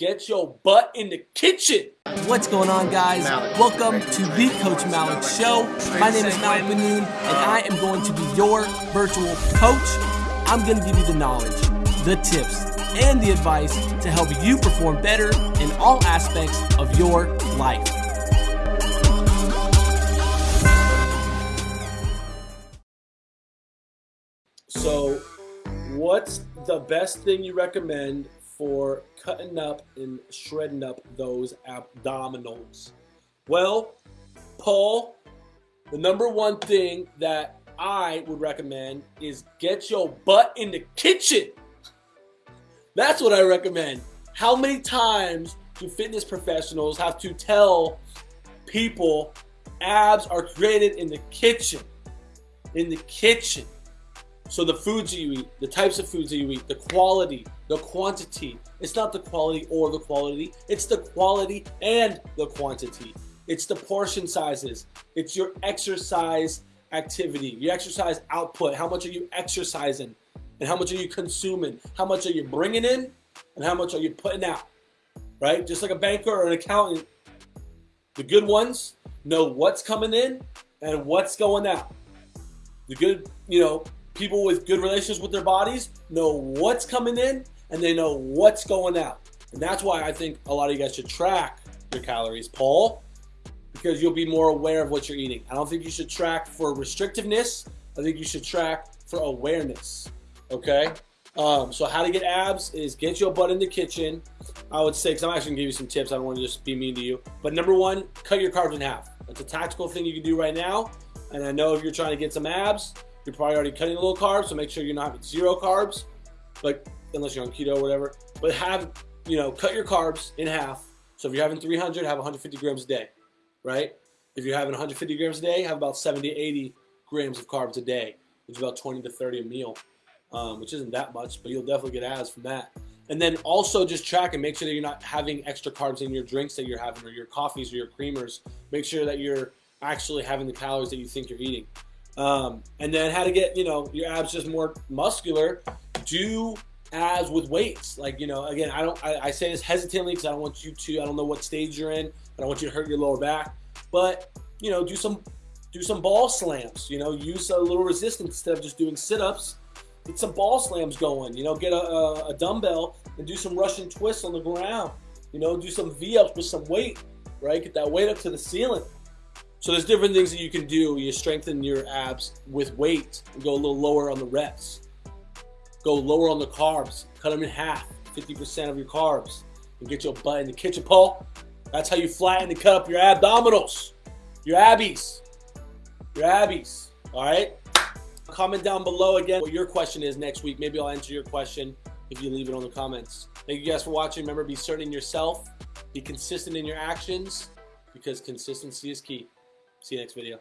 get your butt in the kitchen. What's going on, guys? Welcome to the Coach Malik Show. My name is Malik Manoon, and I am going to be your virtual coach. I'm going to give you the knowledge, the tips, and the advice to help you perform better in all aspects of your life. So, what's the best thing you recommend for cutting up and shredding up those abdominals? Well, Paul, the number one thing that I would recommend is get your butt in the kitchen. That's what I recommend. How many times do fitness professionals have to tell people abs are created in the kitchen? In the kitchen. So the foods that you eat, the types of foods that you eat, the quality, the quantity. It's not the quality or the quality. It's the quality and the quantity. It's the portion sizes. It's your exercise activity, your exercise output. How much are you exercising? And how much are you consuming? How much are you bringing in? And how much are you putting out? Right? Just like a banker or an accountant, the good ones know what's coming in and what's going out. The good, you know, people with good relations with their bodies know what's coming in and they know what's going out. And that's why I think a lot of you guys should track your calories, Paul, because you'll be more aware of what you're eating. I don't think you should track for restrictiveness. I think you should track for awareness. Okay? Um, so how to get abs is get your butt in the kitchen. I would say, because I'm actually gonna give you some tips. I don't want to just be mean to you. But number one, cut your carbs in half. That's a tactical thing you can do right now. And I know if you're trying to get some abs, you're probably already cutting a little carbs, so make sure you're not having zero carbs, like unless you're on keto or whatever. But have, you know, cut your carbs in half. So if you're having 300, have 150 grams a day, right? If you're having 150 grams a day, have about 70 to 80 grams of carbs a day, which is about 20 to 30 a meal, um, which isn't that much, but you'll definitely get abs from that. And then also just track and make sure that you're not having extra carbs in your drinks that you're having or your coffees or your creamers. Make sure that you're actually having the calories that you think you're eating. Um, and then how to get you know your abs just more muscular. Do abs with weights. Like you know, again, I don't. I, I say this hesitantly because I don't want you to. I don't know what stage you're in. I don't want you to hurt your lower back. But you know, do some do some ball slams. You know, use a little resistance instead of just doing sit-ups. Get some ball slams going. You know, get a, a, a dumbbell and do some Russian twists on the ground. You know, do some V-ups with some weight. Right, get that weight up to the ceiling. So there's different things that you can do. You strengthen your abs with weight and go a little lower on the reps. Go lower on the carbs. Cut them in half, 50% of your carbs. And get your butt in the kitchen, Paul. That's how you flatten and cut up your abdominals. Your abbies. Your abbies. All right? Comment down below again what your question is next week. Maybe I'll answer your question if you leave it on the comments. Thank you guys for watching. Remember, be certain in yourself. Be consistent in your actions because consistency is key. See you next video.